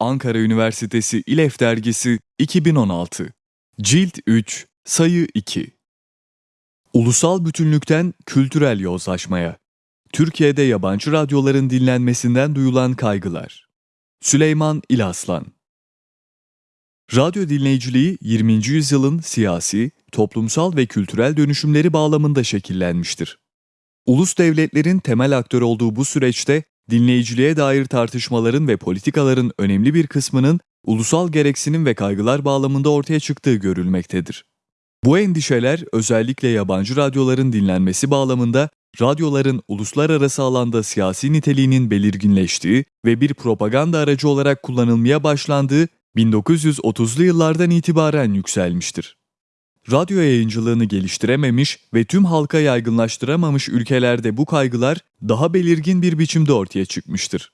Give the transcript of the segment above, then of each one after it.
Ankara Üniversitesi İLEF Dergisi 2016 Cilt 3 Sayı 2 Ulusal bütünlükten kültürel yozlaşmaya Türkiye'de yabancı radyoların dinlenmesinden duyulan kaygılar Süleyman İlaslan Radyo dinleyiciliği 20. yüzyılın siyasi, toplumsal ve kültürel dönüşümleri bağlamında şekillenmiştir. Ulus devletlerin temel aktör olduğu bu süreçte dinleyiciliğe dair tartışmaların ve politikaların önemli bir kısmının ulusal gereksinim ve kaygılar bağlamında ortaya çıktığı görülmektedir. Bu endişeler özellikle yabancı radyoların dinlenmesi bağlamında radyoların uluslararası alanda siyasi niteliğinin belirginleştiği ve bir propaganda aracı olarak kullanılmaya başlandığı 1930'lu yıllardan itibaren yükselmiştir. Radyo yayıncılığını geliştirememiş ve tüm halka yaygınlaştıramamış ülkelerde bu kaygılar daha belirgin bir biçimde ortaya çıkmıştır.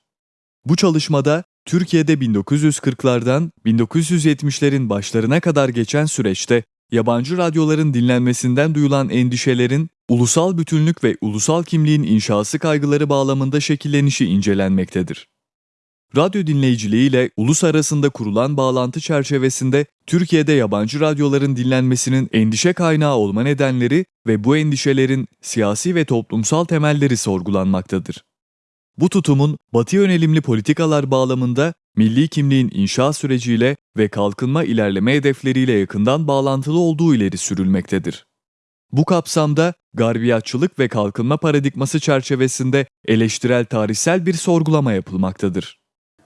Bu çalışmada Türkiye'de 1940'lardan 1970'lerin başlarına kadar geçen süreçte yabancı radyoların dinlenmesinden duyulan endişelerin ulusal bütünlük ve ulusal kimliğin inşası kaygıları bağlamında şekillenişi incelenmektedir. Radyo dinleyiciliği ile ulus arasında kurulan bağlantı çerçevesinde Türkiye'de yabancı radyoların dinlenmesinin endişe kaynağı olma nedenleri ve bu endişelerin siyasi ve toplumsal temelleri sorgulanmaktadır. Bu tutumun batı yönelimli politikalar bağlamında milli kimliğin inşa süreciyle ve kalkınma ilerleme hedefleriyle yakından bağlantılı olduğu ileri sürülmektedir. Bu kapsamda garbiyatçılık ve kalkınma paradigması çerçevesinde eleştirel tarihsel bir sorgulama yapılmaktadır.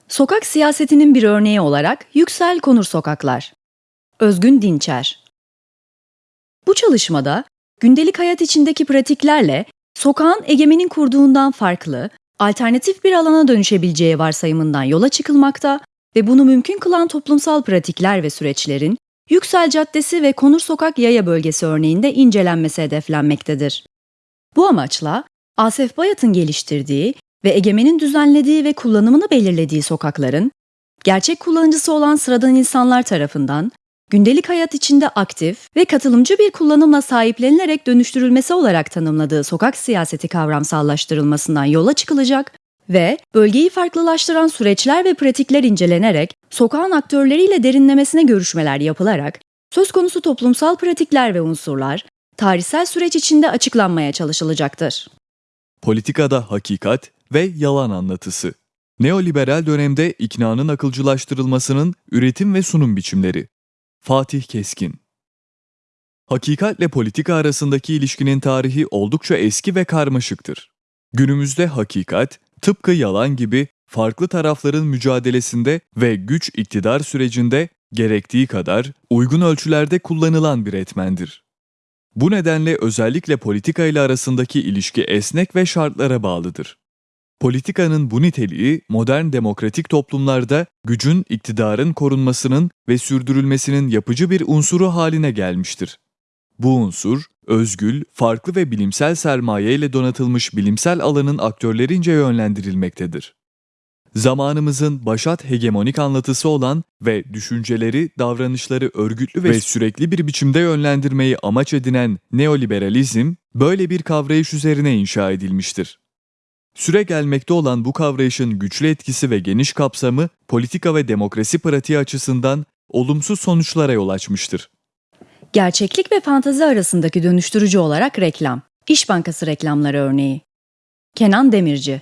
Sokak siyasetinin bir örneği olarak Yüksel Konur Sokaklar. Özgün Dinçer. Bu çalışmada gündelik hayat içindeki pratiklerle sokağın egemenin kurduğundan farklı, alternatif bir alana dönüşebileceği varsayımından yola çıkılmakta ve bunu mümkün kılan toplumsal pratikler ve süreçlerin Yüksel Caddesi ve Konur Sokak Yaya Bölgesi örneğinde incelenmesi hedeflenmektedir. Bu amaçla Asef Bayat'ın geliştirdiği ve egemenin düzenlediği ve kullanımını belirlediği sokakların, gerçek kullanıcısı olan sıradan insanlar tarafından gündelik hayat içinde aktif ve katılımcı bir kullanımla sahiplenilerek dönüştürülmesi olarak tanımladığı sokak siyaseti kavramsallaştırılmasından yola çıkılacak ve bölgeyi farklılaştıran süreçler ve pratikler incelenerek sokağın aktörleriyle derinlemesine görüşmeler yapılarak söz konusu toplumsal pratikler ve unsurlar tarihsel süreç içinde açıklanmaya çalışılacaktır. Politikada hakikat ve yalan anlatısı. Neoliberal dönemde iknanın akılcılaştırılmasının üretim ve sunum biçimleri. Fatih Keskin Hakikatle politika arasındaki ilişkinin tarihi oldukça eski ve karmaşıktır. Günümüzde hakikat, tıpkı yalan gibi farklı tarafların mücadelesinde ve güç iktidar sürecinde gerektiği kadar uygun ölçülerde kullanılan bir etmendir. Bu nedenle özellikle politika ile arasındaki ilişki esnek ve şartlara bağlıdır. Politikanın bu niteliği modern demokratik toplumlarda gücün iktidarın korunmasının ve sürdürülmesinin yapıcı bir unsuru haline gelmiştir. Bu unsur, özgül, farklı ve bilimsel sermaye ile donatılmış bilimsel alanın aktörlerince yönlendirilmektedir. Zamanımızın başat hegemonik anlatısı olan ve düşünceleri, davranışları örgütlü ve sürekli bir biçimde yönlendirmeyi amaç edinen neoliberalizm, böyle bir kavrayış üzerine inşa edilmiştir. Süre gelmekte olan bu kavrayışın güçlü etkisi ve geniş kapsamı politika ve demokrasi pratiği açısından olumsuz sonuçlara yol açmıştır. Gerçeklik ve fantazi arasındaki dönüştürücü olarak reklam. İş Bankası reklamları örneği. Kenan Demirci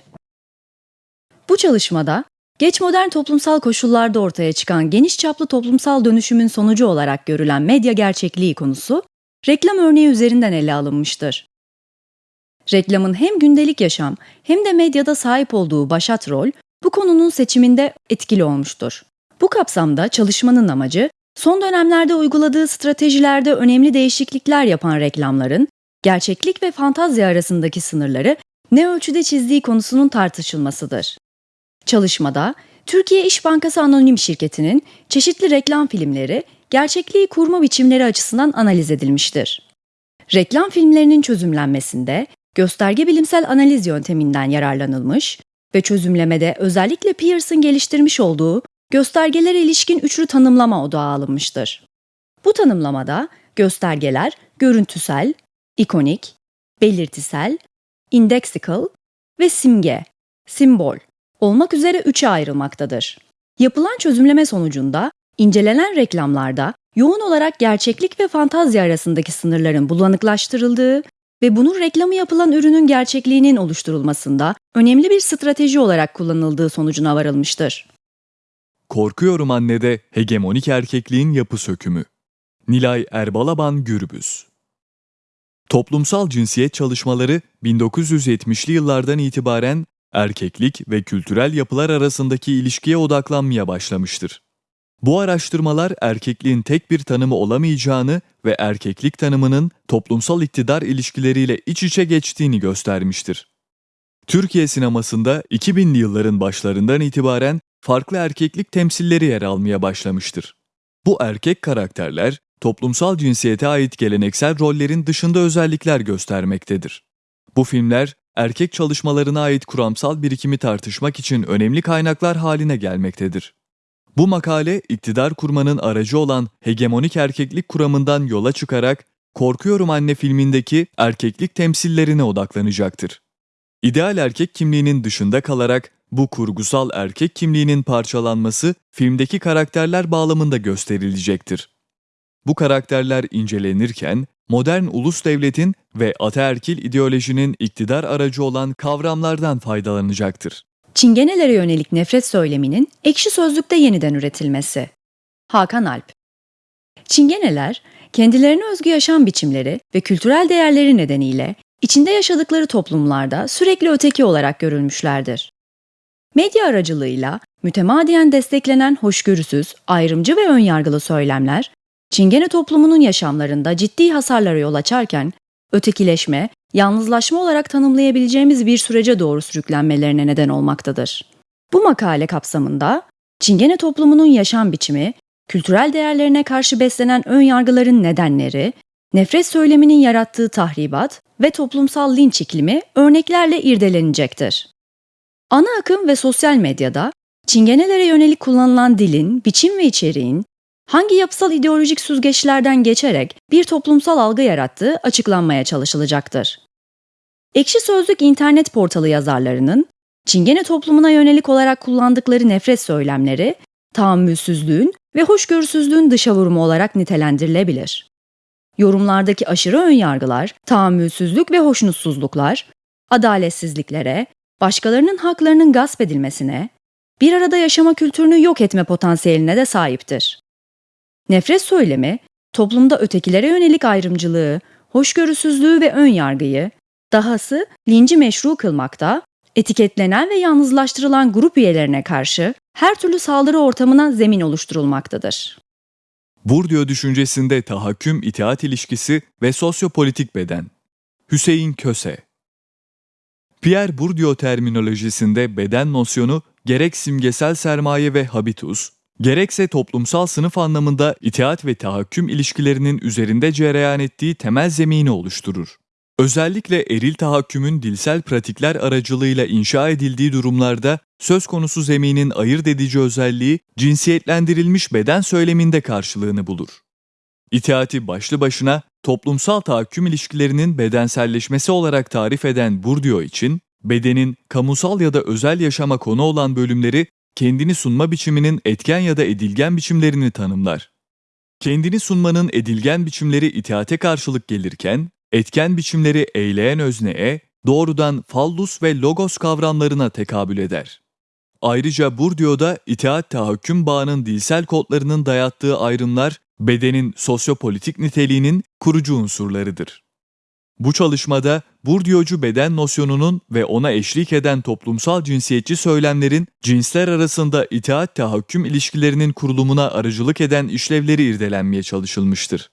Bu çalışmada geç modern toplumsal koşullarda ortaya çıkan geniş çaplı toplumsal dönüşümün sonucu olarak görülen medya gerçekliği konusu reklam örneği üzerinden ele alınmıştır. Reklamın hem gündelik yaşam hem de medyada sahip olduğu başat rol bu konunun seçiminde etkili olmuştur. Bu kapsamda çalışmanın amacı son dönemlerde uyguladığı stratejilerde önemli değişiklikler yapan reklamların gerçeklik ve fantazya arasındaki sınırları ne ölçüde çizdiği konusunun tartışılmasıdır. Çalışmada Türkiye İş Bankası Anonim Şirketi'nin çeşitli reklam filmleri gerçekliği kurma biçimleri açısından analiz edilmiştir. Reklam filmlerinin çözümlenmesinde gösterge bilimsel analiz yönteminden yararlanılmış ve çözümlemede özellikle Pearson geliştirmiş olduğu göstergelere ilişkin üçlü tanımlama odağa alınmıştır. Bu tanımlamada göstergeler görüntüsel, ikonik, belirtisel, indexical ve simge, simbol olmak üzere üçe ayrılmaktadır. Yapılan çözümleme sonucunda incelenen reklamlarda yoğun olarak gerçeklik ve fantazya arasındaki sınırların bulanıklaştırıldığı ve bunun reklamı yapılan ürünün gerçekliğinin oluşturulmasında önemli bir strateji olarak kullanıldığı sonucuna varılmıştır. Korkuyorum Anne'de hegemonik erkekliğin yapı sökümü. Nilay Erbalaban Gürbüz Toplumsal cinsiyet çalışmaları 1970'li yıllardan itibaren erkeklik ve kültürel yapılar arasındaki ilişkiye odaklanmaya başlamıştır. Bu araştırmalar erkekliğin tek bir tanımı olamayacağını ve erkeklik tanımının toplumsal iktidar ilişkileriyle iç içe geçtiğini göstermiştir. Türkiye sinemasında 2000'li yılların başlarından itibaren farklı erkeklik temsilleri yer almaya başlamıştır. Bu erkek karakterler toplumsal cinsiyete ait geleneksel rollerin dışında özellikler göstermektedir. Bu filmler erkek çalışmalarına ait kuramsal birikimi tartışmak için önemli kaynaklar haline gelmektedir. Bu makale iktidar kurmanın aracı olan hegemonik erkeklik kuramından yola çıkarak Korkuyorum Anne filmindeki erkeklik temsillerine odaklanacaktır. İdeal erkek kimliğinin dışında kalarak bu kurgusal erkek kimliğinin parçalanması filmdeki karakterler bağlamında gösterilecektir. Bu karakterler incelenirken modern ulus devletin ve ataerkil ideolojinin iktidar aracı olan kavramlardan faydalanacaktır. Çingenelere yönelik nefret söyleminin ekşi sözlükte yeniden üretilmesi. Hakan Alp Çingeneler, kendilerine özgü yaşam biçimleri ve kültürel değerleri nedeniyle içinde yaşadıkları toplumlarda sürekli öteki olarak görülmüşlerdir. Medya aracılığıyla mütemadiyen desteklenen hoşgörüsüz, ayrımcı ve önyargılı söylemler, Çingene toplumunun yaşamlarında ciddi hasarlara yol açarken, ötekileşme, yalnızlaşma olarak tanımlayabileceğimiz bir sürece doğru sürüklenmelerine neden olmaktadır. Bu makale kapsamında Çingene toplumunun yaşam biçimi, kültürel değerlerine karşı beslenen ön yargıların nedenleri, nefret söyleminin yarattığı tahribat ve toplumsal linç iklimi örneklerle irdelenecektir. Ana akım ve sosyal medyada Çingenelere yönelik kullanılan dilin, biçim ve içeriğin hangi yapısal ideolojik süzgeçlerden geçerek bir toplumsal algı yarattığı açıklanmaya çalışılacaktır. Ekşi Sözlük internet portalı yazarlarının Çingene toplumuna yönelik olarak kullandıkları nefret söylemleri, tahammülsüzlüğün ve hoşgörüsüzlüğün dışa vurumu olarak nitelendirilebilir. Yorumlardaki aşırı önyargılar, tahammülsüzlük ve hoşnutsuzluklar, adaletsizliklere, başkalarının haklarının gasp edilmesine, bir arada yaşama kültürünü yok etme potansiyeline de sahiptir. Nefret söylemi, toplumda ötekilere yönelik ayrımcılığı, hoşgörüsüzlüğü ve ön yargıyı, dahası linci meşru kılmakta, etiketlenen ve yalnızlaştırılan grup üyelerine karşı her türlü saldırı ortamına zemin oluşturulmaktadır. Bourdieu düşüncesinde tahakküm itaat ilişkisi ve sosyopolitik beden. Hüseyin Köse Pierre Bourdieu terminolojisinde beden nosyonu gerek simgesel sermaye ve habitus, gerekse toplumsal sınıf anlamında itaat ve tahakküm ilişkilerinin üzerinde cereyan ettiği temel zemini oluşturur. Özellikle eril tahakkümün dilsel pratikler aracılığıyla inşa edildiği durumlarda söz konusu zeminin ayırt edici özelliği cinsiyetlendirilmiş beden söyleminde karşılığını bulur. İtaati başlı başına toplumsal tahakküm ilişkilerinin bedenselleşmesi olarak tarif eden Bourdieu için, bedenin kamusal ya da özel yaşama konu olan bölümleri kendini sunma biçiminin etken ya da edilgen biçimlerini tanımlar. Kendini sunmanın edilgen biçimleri itaate karşılık gelirken, etken biçimleri eyleyen özneye, doğrudan fallus ve logos kavramlarına tekabül eder. Ayrıca Bourdieu'da itaat tahakküm bağının dilsel kodlarının dayattığı ayrımlar bedenin sosyopolitik niteliğinin kurucu unsurlarıdır. Bu çalışmada Bourdieu'cu beden nosyonunun ve ona eşlik eden toplumsal cinsiyetçi söylemlerin cinsler arasında itaat tahakküm ilişkilerinin kurulumuna aracılık eden işlevleri irdelenmeye çalışılmıştır.